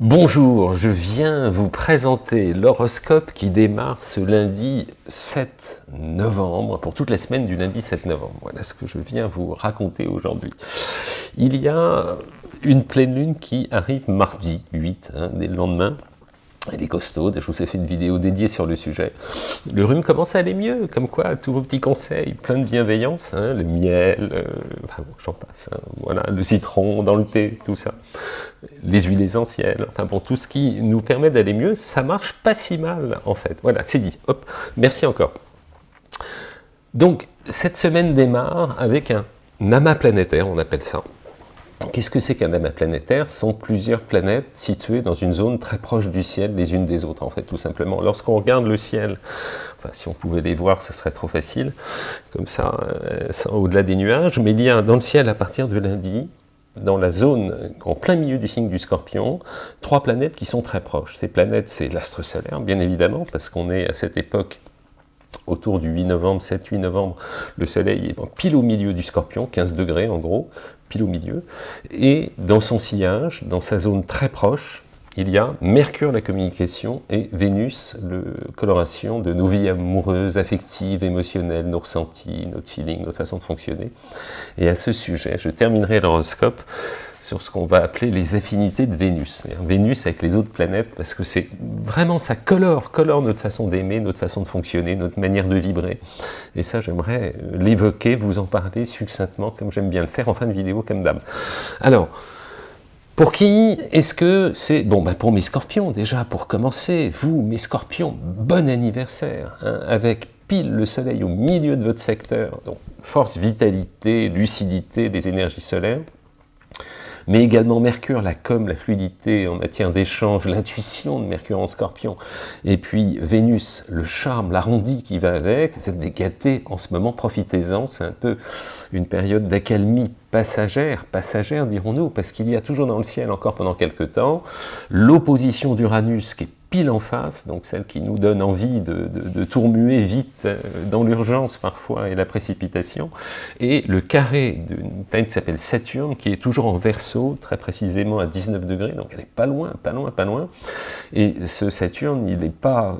Bonjour, je viens vous présenter l'horoscope qui démarre ce lundi 7 novembre, pour toute la semaine du lundi 7 novembre. Voilà ce que je viens vous raconter aujourd'hui. Il y a une pleine lune qui arrive mardi 8, hein, dès le lendemain, elle est costaude, je vous ai fait une vidéo dédiée sur le sujet. Le rhume commence à aller mieux, comme quoi, tous vos petits conseils, plein de bienveillance, hein, le miel, euh, j'en passe, hein, voilà, le citron dans le thé, tout ça, les huiles essentielles, enfin bon, tout ce qui nous permet d'aller mieux, ça marche pas si mal, en fait. Voilà, c'est dit, hop, merci encore. Donc, cette semaine démarre avec un amas planétaire, on appelle ça, Qu'est-ce que c'est qu'un amas planétaire? Ce sont plusieurs planètes situées dans une zone très proche du ciel les unes des autres, en fait, tout simplement. Lorsqu'on regarde le ciel, enfin, si on pouvait les voir, ce serait trop facile, comme ça, euh, au-delà des nuages, mais il y a dans le ciel, à partir de lundi, dans la zone, en plein milieu du signe du scorpion, trois planètes qui sont très proches. Ces planètes, c'est l'astre solaire, bien évidemment, parce qu'on est à cette époque autour du 8 novembre, 7-8 novembre, le soleil est pile au milieu du scorpion, 15 degrés en gros, pile au milieu, et dans son sillage, dans sa zone très proche, il y a Mercure, la communication, et Vénus, la coloration de nos vies amoureuses, affectives, émotionnelles, nos ressentis, notre feeling, notre façon de fonctionner. Et à ce sujet, je terminerai l'horoscope sur ce qu'on va appeler les affinités de Vénus. Vénus avec les autres planètes, parce que c'est vraiment, ça colore, colore notre façon d'aimer, notre façon de fonctionner, notre manière de vibrer. Et ça, j'aimerais l'évoquer, vous en parler succinctement, comme j'aime bien le faire en fin de vidéo, comme d'hab. Alors, pour qui est-ce que c'est... Bon, ben pour mes scorpions déjà, pour commencer, vous, mes scorpions, bon anniversaire, hein, avec pile le soleil au milieu de votre secteur, donc force, vitalité, lucidité des énergies solaires, mais également Mercure, la com, la fluidité en matière d'échange, l'intuition de Mercure en scorpion, et puis Vénus, le charme, l'arrondi qui va avec, vous êtes des en ce moment, profitez-en, c'est un peu une période d'accalmie passagère, passagère dirons-nous, parce qu'il y a toujours dans le ciel, encore pendant quelques temps, l'opposition d'Uranus qui est pile en face, donc celle qui nous donne envie de, de, tourmuer vite euh, dans l'urgence parfois et la précipitation, et le carré d'une planète qui s'appelle Saturne, qui est toujours en verso, très précisément à 19 degrés, donc elle est pas loin, pas loin, pas loin, et ce Saturne, il n'est pas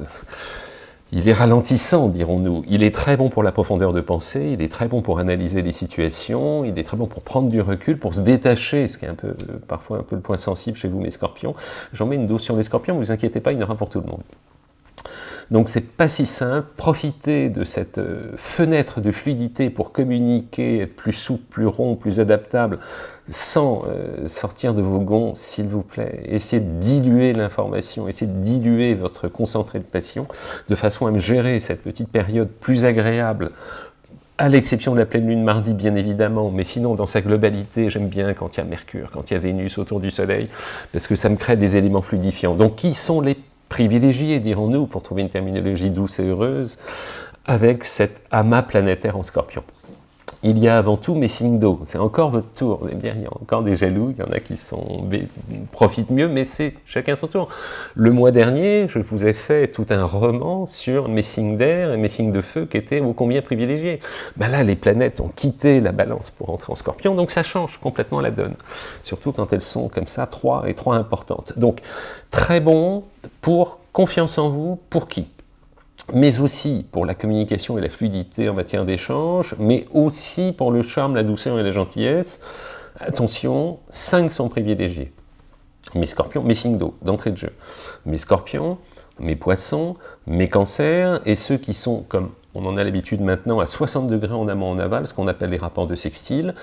il est ralentissant, dirons-nous. Il est très bon pour la profondeur de pensée, il est très bon pour analyser les situations, il est très bon pour prendre du recul, pour se détacher, ce qui est un peu, parfois un peu le point sensible chez vous, mes scorpions. J'en mets une dose sur les scorpions, vous inquiétez pas, il y en aura pour tout le monde. Donc c'est pas si simple, profitez de cette euh, fenêtre de fluidité pour communiquer, être plus souple, plus rond, plus adaptable, sans euh, sortir de vos gonds, s'il vous plaît. Essayez de diluer l'information, essayez de diluer votre concentré de passion, de façon à me gérer cette petite période plus agréable, à l'exception de la pleine lune mardi, bien évidemment, mais sinon, dans sa globalité, j'aime bien quand il y a Mercure, quand il y a Vénus autour du Soleil, parce que ça me crée des éléments fluidifiants. Donc, qui sont les privilégié, dirons-nous, pour trouver une terminologie douce et heureuse, avec cet amas planétaire en scorpion. Il y a avant tout mes signes d'eau, c'est encore votre tour, il y a encore des jaloux, il y en a qui profitent mieux, mais c'est chacun son tour. Le mois dernier, je vous ai fait tout un roman sur mes signes d'air et mes signes de feu qui étaient ô combien privilégiés. Ben là, les planètes ont quitté la balance pour entrer en scorpion, donc ça change complètement la donne, surtout quand elles sont comme ça, trois et trois importantes. Donc, très bon pour confiance en vous, pour qui? Mais aussi pour la communication et la fluidité en matière d'échange, mais aussi pour le charme, la douceur et la gentillesse. Attention, cinq sont privilégiés. Mes scorpions, mes signes d'eau, d'entrée de jeu. Mes scorpions, mes poissons, mes cancers, et ceux qui sont, comme on en a l'habitude maintenant, à 60 degrés en amont en aval, ce qu'on appelle les rapports de sextile.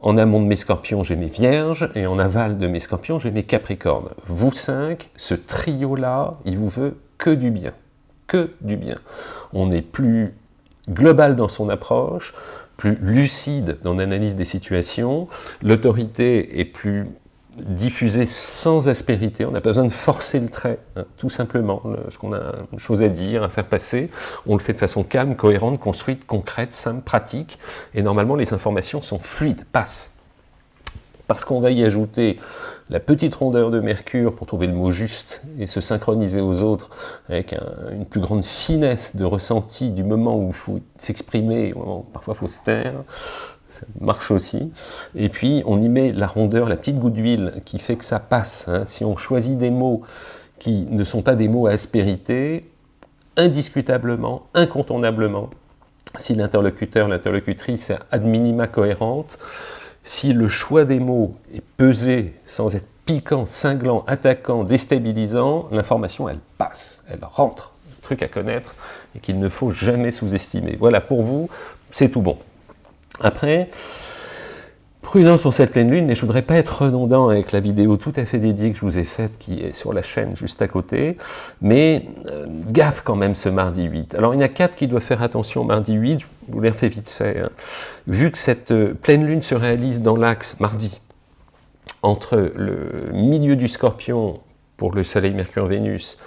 En amont de mes scorpions, j'ai mes vierges, et en aval de mes scorpions, j'ai mes capricornes. Vous cinq, ce trio-là, il vous veut que du bien que du bien. On est plus global dans son approche, plus lucide dans l'analyse des situations, l'autorité est plus diffusée sans aspérité, on n'a pas besoin de forcer le trait, hein, tout simplement, ce qu'on a une chose à dire, à faire passer, on le fait de façon calme, cohérente, construite, concrète, simple, pratique, et normalement les informations sont fluides, passent parce qu'on va y ajouter la petite rondeur de Mercure pour trouver le mot juste et se synchroniser aux autres avec une plus grande finesse de ressenti du moment où il faut s'exprimer, parfois il faut se taire, ça marche aussi. Et puis, on y met la rondeur, la petite goutte d'huile qui fait que ça passe. Hein. Si on choisit des mots qui ne sont pas des mots à aspérité, indiscutablement, incontournablement, si l'interlocuteur, l'interlocutrice est ad minima cohérente, si le choix des mots est pesé sans être piquant, cinglant, attaquant, déstabilisant, l'information, elle passe, elle rentre. Truc à connaître et qu'il ne faut jamais sous-estimer. Voilà, pour vous, c'est tout bon. Après, prudence pour cette pleine lune, mais je ne voudrais pas être redondant avec la vidéo tout à fait dédiée que je vous ai faite, qui est sur la chaîne juste à côté, mais euh, gaffe quand même ce mardi 8. Alors il y en a quatre qui doivent faire attention mardi 8, je vous les refais vite fait. Hein. Vu que cette euh, pleine lune se réalise dans l'axe mardi, entre le milieu du scorpion pour le soleil, Mercure, Vénus,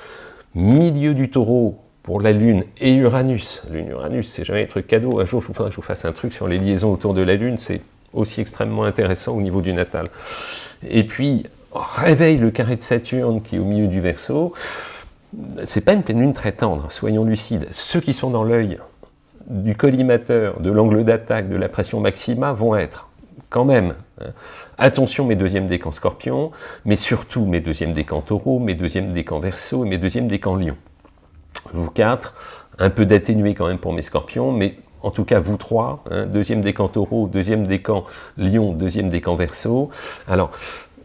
milieu du taureau pour la Lune et Uranus. Lune, Uranus, c'est jamais un truc cadeau. Un jour, je vous, je vous fasse un truc sur les liaisons autour de la Lune, c'est aussi extrêmement intéressant au niveau du natal. Et puis, réveille le carré de Saturne qui est au milieu du Verseau. C'est pas une pleine lune très tendre, soyons lucides. Ceux qui sont dans l'œil du collimateur, de l'angle d'attaque, de la pression maxima vont être quand même. Hein. Attention mes deuxièmes décans scorpion, mais surtout mes deuxièmes décans taureau, mes deuxièmes décans verso et mes deuxièmes décans lion. Vous quatre, un peu d'atténué quand même pour mes scorpions, mais en tout cas vous trois, hein, deuxième décan taureau, deuxième décan lion, deuxième décan verso. Alors,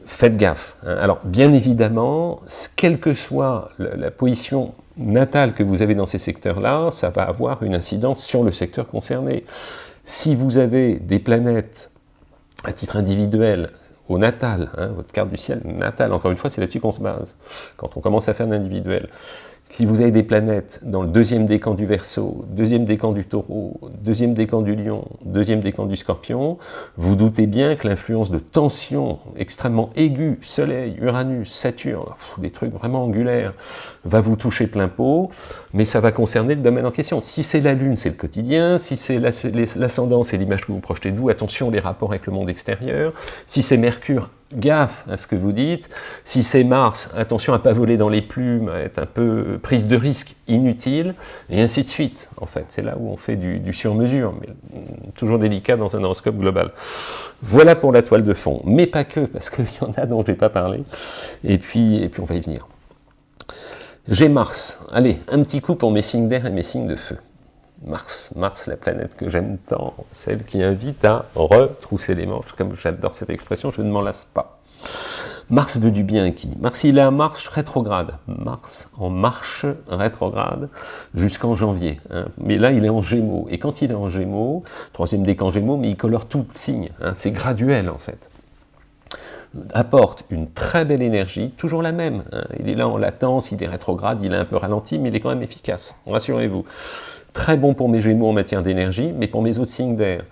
faites gaffe. Hein. Alors, bien évidemment, quelle que soit la position natale que vous avez dans ces secteurs-là, ça va avoir une incidence sur le secteur concerné. Si vous avez des planètes à titre individuel, au natal, hein, votre carte du ciel natal, encore une fois, c'est là-dessus qu'on se base, quand on commence à faire l'individuel. Si vous avez des planètes dans le deuxième décan du Verseau, deuxième décan du Taureau, deuxième décan du Lion, deuxième décan du Scorpion, vous doutez bien que l'influence de tension extrêmement aiguë, Soleil, Uranus, Saturne, des trucs vraiment angulaires, va vous toucher plein pot, mais ça va concerner le domaine en question. Si c'est la Lune, c'est le quotidien, si c'est l'ascendant, c'est l'image que vous projetez de vous, attention les rapports avec le monde extérieur, si c'est Mercure, gaffe à ce que vous dites. Si c'est Mars, attention à ne pas voler dans les plumes, à être un peu prise de risque inutile, et ainsi de suite. En fait, c'est là où on fait du, sur-mesure, mais toujours délicat dans un horoscope global. Voilà pour la toile de fond, mais pas que, parce qu'il y en a dont je n'ai pas parlé, et puis, et puis on va y venir. J'ai Mars. Allez, un petit coup pour mes signes d'air et mes signes de feu. Mars, Mars, la planète que j'aime tant, celle qui invite à retrousser les manches, comme j'adore cette expression, je ne m'en lasse pas. Mars veut du bien à qui? Mars, il est en marche rétrograde. Mars en marche rétrograde jusqu'en janvier. Hein. Mais là, il est en gémeaux. Et quand il est en gémeaux, troisième décan gémeaux, mais il colore tout le signe. Hein. C'est graduel, en fait apporte une très belle énergie, toujours la même. Hein. Il est là en latence, il est rétrograde, il est un peu ralenti, mais il est quand même efficace, rassurez-vous. Très bon pour mes gémeaux en matière d'énergie, mais pour mes autres signes d'air.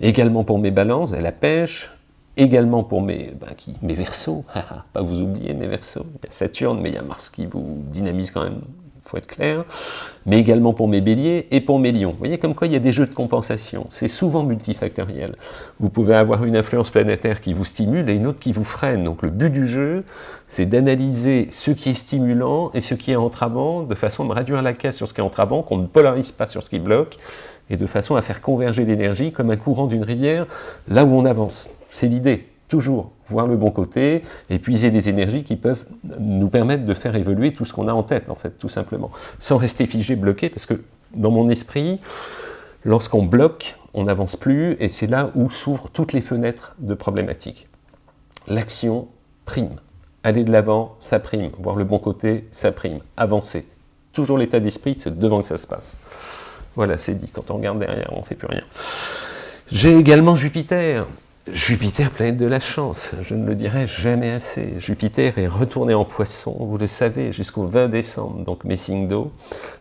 Également pour mes balances, et la pêche, également pour mes, ben, mes versos, pas vous oublier mes versos, il y a Saturne, mais il y a Mars qui vous dynamise quand même faut être clair, mais également pour mes béliers et pour mes lions. Vous voyez comme quoi il y a des jeux de compensation, c'est souvent multifactoriel. Vous pouvez avoir une influence planétaire qui vous stimule et une autre qui vous freine. Donc le but du jeu, c'est d'analyser ce qui est stimulant et ce qui est entravant, de façon à réduire la caisse sur ce qui est entravant, qu'on ne polarise pas sur ce qui bloque, et de façon à faire converger l'énergie comme un courant d'une rivière, là où on avance. C'est l'idée toujours voir le bon côté, et puiser des énergies qui peuvent nous permettre de faire évoluer tout ce qu'on a en tête, en fait, tout simplement, sans rester figé, bloqué, parce que dans mon esprit, lorsqu'on bloque, on n'avance plus, et c'est là où s'ouvrent toutes les fenêtres de problématiques. L'action prime. Aller de l'avant, ça prime. Voir le bon côté, ça prime. Avancer. Toujours l'état d'esprit, c'est devant que ça se passe. Voilà, c'est dit. Quand on regarde derrière, on ne fait plus rien. J'ai également Jupiter. Jupiter, planète de la chance, je ne le dirai jamais assez. Jupiter est retourné en poisson, vous le savez, jusqu'au 20 décembre, donc mes signes d'eau.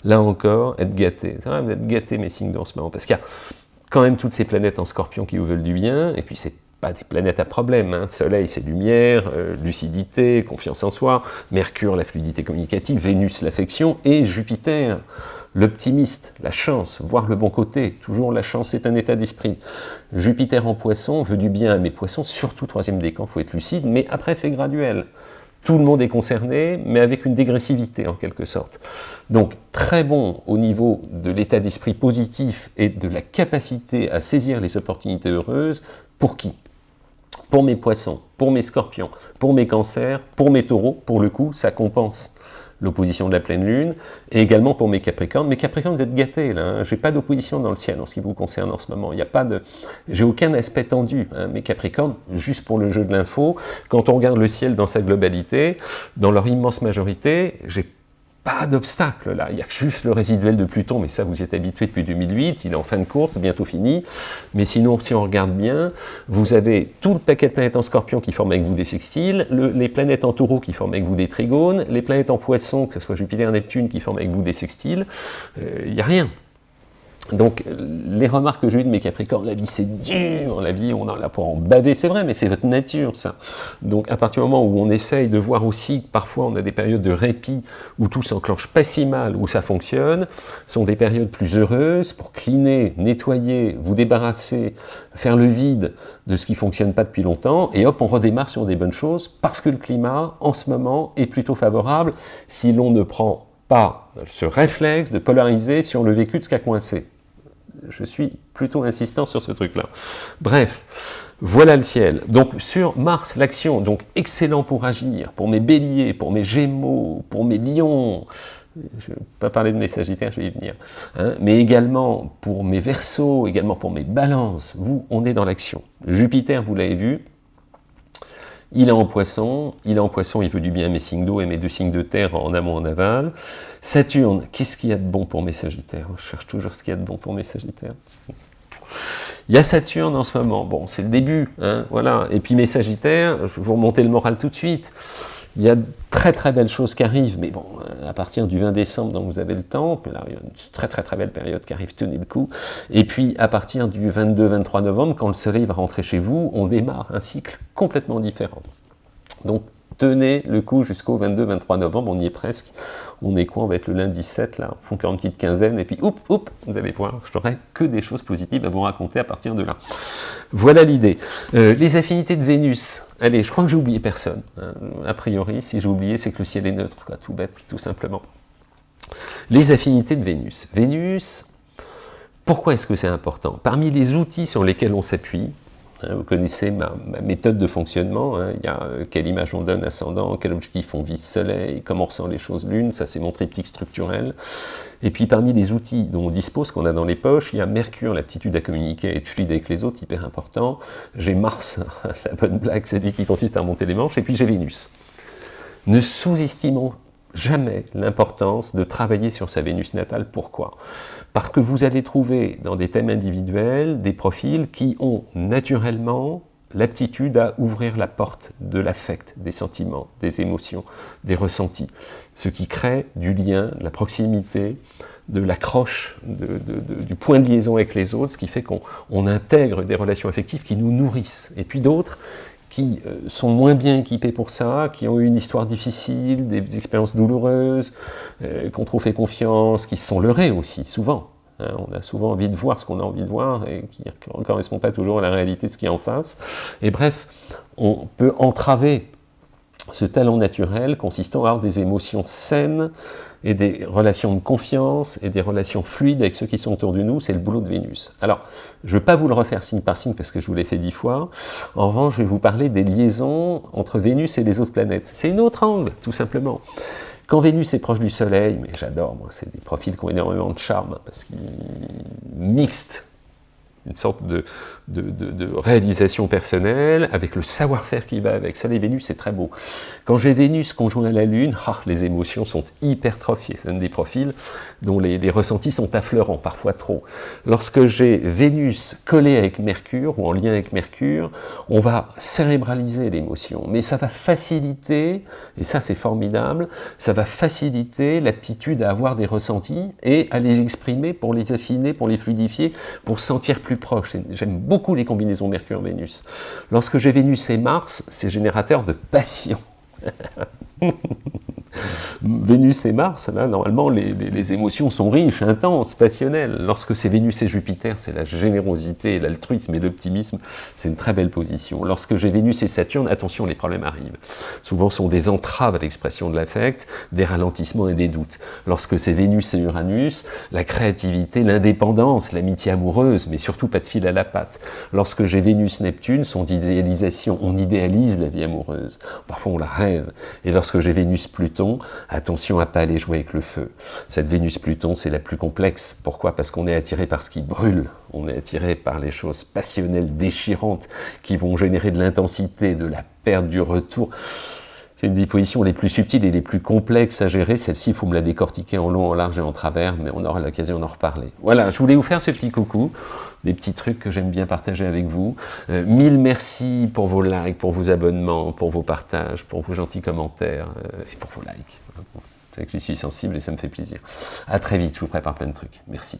Là encore, être gâté. C'est vrai, être gâté mes signes d'eau en ce moment, parce qu'il y a quand même toutes ces planètes en scorpion qui vous veulent du bien, et puis c'est pas des planètes à problème. Hein. Soleil, c'est lumière, euh, lucidité, confiance en soi. Mercure, la fluidité communicative. Vénus, l'affection. Et Jupiter, L'optimiste, la chance, voir le bon côté, toujours la chance est un état d'esprit. Jupiter en poisson veut du bien à mes poissons, surtout troisième décan, il faut être lucide, mais après c'est graduel. tout le monde est concerné, mais avec une dégressivité en quelque sorte. Donc très bon au niveau de l'état d'esprit positif et de la capacité à saisir les opportunités heureuses, pour qui? Pour mes poissons, pour mes scorpions, pour mes cancers, pour mes taureaux, pour le coup, ça compense l'opposition de la pleine lune, et également pour mes capricornes. Mes capricornes, vous êtes gâtés, là, hein. j'ai pas d'opposition dans le ciel en ce qui vous concerne en ce moment, il n'y a pas de... J'ai aucun aspect tendu, hein. mes capricornes, juste pour le jeu de l'info, quand on regarde le ciel dans sa globalité, dans leur immense majorité, j'ai pas d'obstacle là, il y a juste le résiduel de Pluton, mais ça vous êtes habitué depuis 2008, il est en fin de course, bientôt fini, mais sinon si on regarde bien, vous avez tout le paquet de planètes en scorpion qui forment avec vous des sextiles, les planètes en taureau qui forment avec vous des trigones, les planètes en poisson, que ce soit Jupiter, Neptune, qui forment avec vous des sextiles, euh, il n'y a rien. Donc, les remarques que j'ai eues de mes Capricornes, la vie c'est dur, la vie on a là pour en baver, c'est vrai, mais c'est votre nature ça. Donc, à partir du moment où on essaye de voir aussi que parfois on a des périodes de répit où tout s'enclenche pas si mal, où ça fonctionne, sont des périodes plus heureuses pour cleaner, nettoyer, vous débarrasser, faire le vide de ce qui fonctionne pas depuis longtemps, et hop, on redémarre sur des bonnes choses parce que le climat, en ce moment, est plutôt favorable si l'on ne prend pas ce réflexe de polariser sur le vécu de ce qui a coincé je suis plutôt insistant sur ce truc-là. Bref, voilà le ciel. Donc sur Mars, l'action, donc excellent pour agir, pour mes béliers, pour mes gémeaux, pour mes lions, je ne vais pas parler de mes sagittaires, je vais y venir, hein, mais également pour mes versos, également pour mes balances, vous, on est dans l'action. Jupiter, vous l'avez vu, il est en poisson, il est en poisson, il veut du bien à mes signes d'eau et mes deux signes de terre en amont, en aval. Saturne, qu'est-ce qu'il y a de bon pour mes sagittaires Je cherche toujours ce qu'il y a de bon pour mes sagittaires. Il y a Saturne en ce moment, bon, c'est le début, hein, voilà. Et puis mes sagittaires, je vais vous remonter le moral tout de suite. Il y a de très très belles choses qui arrivent, mais bon, à partir du 20 décembre, donc vous avez le temps, là, il y a une très très très belle période qui arrive, tenez le coup. Et puis à partir du 22-23 novembre, quand le soleil va rentrer chez vous, on démarre un cycle complètement différent. Donc tenez le coup jusqu'au 22-23 novembre, on y est presque. On est quoi? On va être le lundi 7, là, on fait une petite quinzaine, et puis oup, oup, vous allez voir, je n'aurai que des choses positives à vous raconter à partir de là. Voilà l'idée. Euh, les affinités de Vénus, allez, je crois que j'ai oublié personne. Hein. A priori, si j'ai oublié, c'est que le ciel est neutre, quoi, tout bête, tout simplement. Les affinités de Vénus. Vénus, pourquoi est-ce que c'est important? Parmi les outils sur lesquels on s'appuie, vous connaissez ma, méthode de fonctionnement, hein. il y a euh, quelle image on donne ascendant, quel objectif on vise soleil, comment on ressent les choses lune, ça c'est mon triptyque structurel. Et puis parmi les outils dont on dispose, qu'on a dans les poches, il y a Mercure, l'aptitude à communiquer et être fluide avec les autres, hyper important. J'ai Mars, la bonne blague, celui qui consiste à remonter les manches, et puis j'ai Vénus. Ne sous-estimons jamais l'importance de travailler sur sa Vénus natale. Pourquoi? Parce que vous allez trouver dans des thèmes individuels des profils qui ont naturellement l'aptitude à ouvrir la porte de l'affect, des sentiments, des émotions, des ressentis, ce qui crée du lien, de la proximité, de l'accroche, du point de liaison avec les autres, ce qui fait qu'on intègre des relations affectives qui nous nourrissent. Et puis d'autres qui euh, sont moins bien équipés pour ça, qui ont eu une histoire difficile, des expériences douloureuses, euh, qu'on trop fait confiance, qui se sont leurrés aussi, souvent. Hein. on a souvent envie de voir ce qu'on a envie de voir et qui ne correspond pas toujours à la réalité de ce qui est en face. Et bref, on peut entraver ce talent naturel consistant à avoir des émotions saines, et des relations de confiance et des relations fluides avec ceux qui sont autour de nous, c'est le boulot de Vénus. Alors, je ne vais pas vous le refaire signe par signe parce que je vous l'ai fait dix fois. En revanche, je vais vous parler des liaisons entre Vénus et les autres planètes. C'est une autre angle, tout simplement. Quand Vénus est proche du Soleil, mais j'adore, moi, c'est des profils qui ont énormément de charme parce qu'ils mixent une sorte de, de, réalisation personnelle, avec le savoir-faire qui va avec. Soleil Vénus, c'est très beau. Quand j'ai Vénus conjoint à la Lune, ah, les émotions sont hypertrophiées. C'est un des profils dont les, ressentis sont affleurants, parfois trop. Lorsque j'ai Vénus collée avec Mercure, ou en lien avec Mercure, on va cérébraliser l'émotion. Mais ça va faciliter, et ça c'est formidable, ça va faciliter l'aptitude à avoir des ressentis et à les exprimer pour les affiner, pour les fluidifier, pour sentir plus proche. J'aime beaucoup les combinaisons Mercure-Vénus. Lorsque j'ai Vénus et Mars, c'est générateur de passion. Vénus et Mars, là, normalement, les, émotions sont riches, intenses, passionnelles. Lorsque c'est Vénus et Jupiter, c'est la générosité, l'altruisme et l'optimisme, c'est une très belle position. Lorsque j'ai Vénus et Saturne, attention, les problèmes arrivent. Souvent, sont des entraves à l'expression de l'affect, des ralentissements et des doutes. Lorsque c'est Vénus et Uranus, la créativité, l'indépendance, l'amitié amoureuse, mais surtout pas de fil à la patte. Lorsque j'ai Vénus-Neptune, son idéalisation, on idéalise la vie amoureuse. Parfois, on la rêve. Et lorsque j'ai Vénus-Pluton, attention à pas aller jouer avec le feu. Cette Vénus-Pluton, c'est la plus complexe. Pourquoi? Parce qu'on est attiré par ce qui brûle. On est attiré par les choses passionnelles, déchirantes, qui vont générer de l'intensité, de la perte, du retour. C'est une des positions les plus subtiles et les plus complexes à gérer. Celle-ci, il faut me la décortiquer en long, en large et en travers, mais on aura l'occasion d'en reparler. Voilà, je voulais vous faire ce petit coucou, des petits trucs que j'aime bien partager avec vous. Euh, mille merci pour vos likes, pour vos abonnements, pour vos partages, pour vos gentils commentaires euh, et pour vos likes. C'est que j'y suis sensible et ça me fait plaisir. À très vite, je vous prépare plein de trucs. Merci.